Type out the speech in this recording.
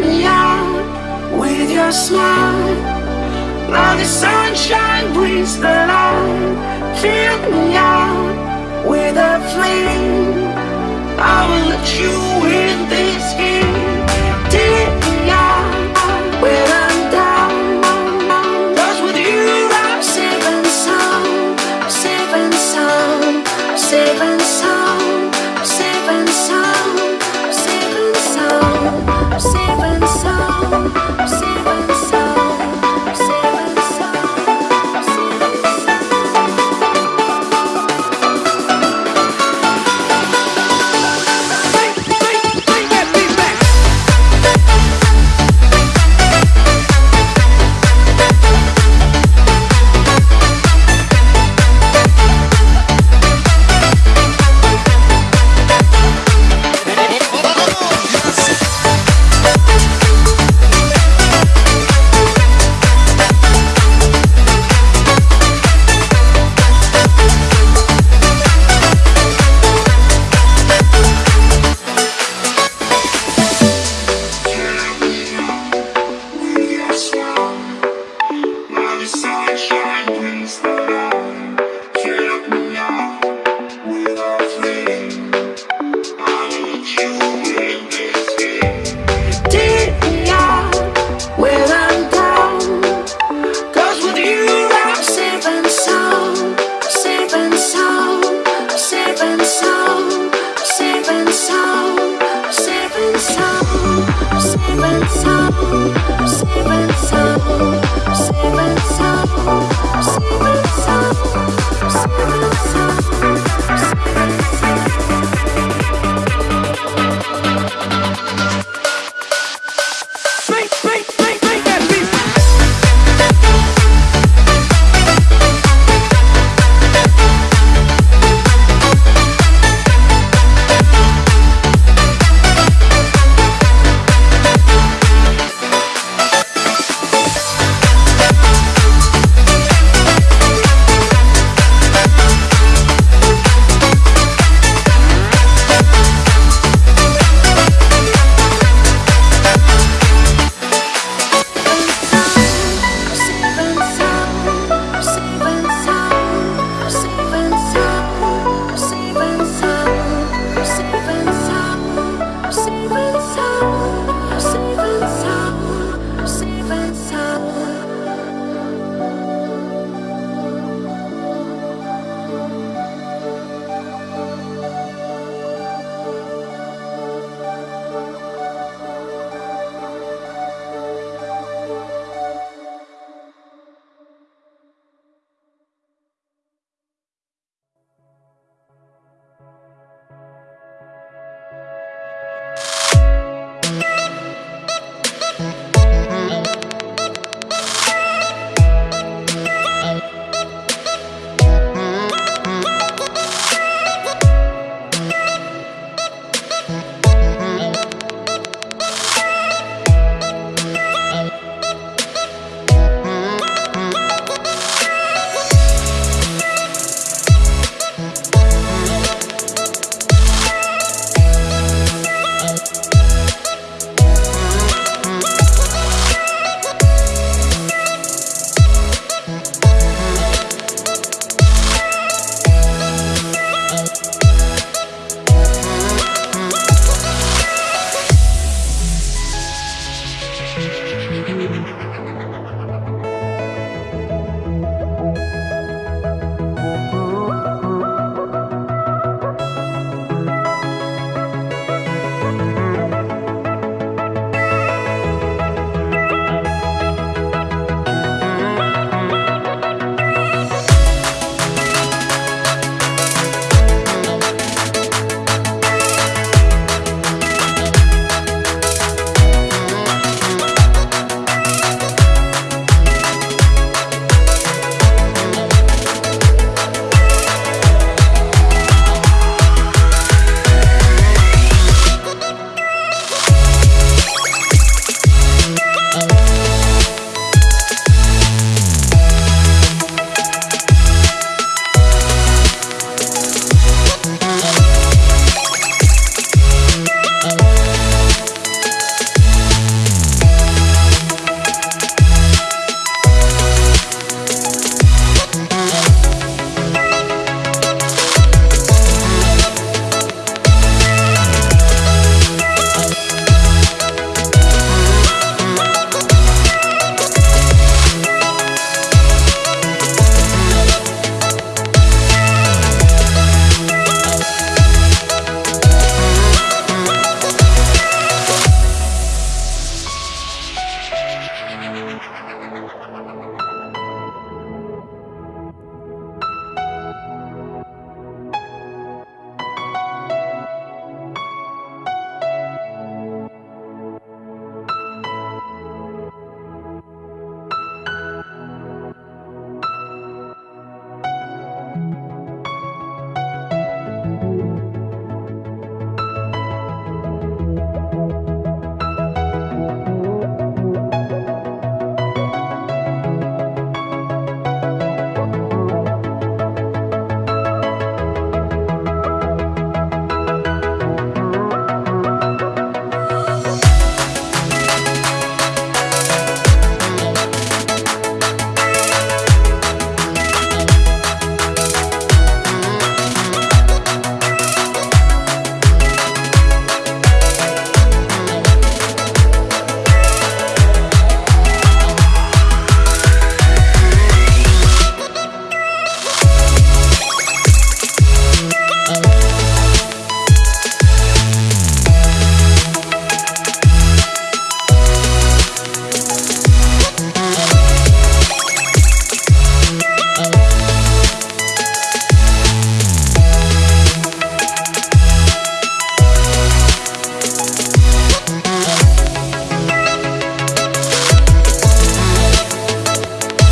me out with your smile. Now the sunshine brings the light. Fill me out with a flame. I will let you in this game.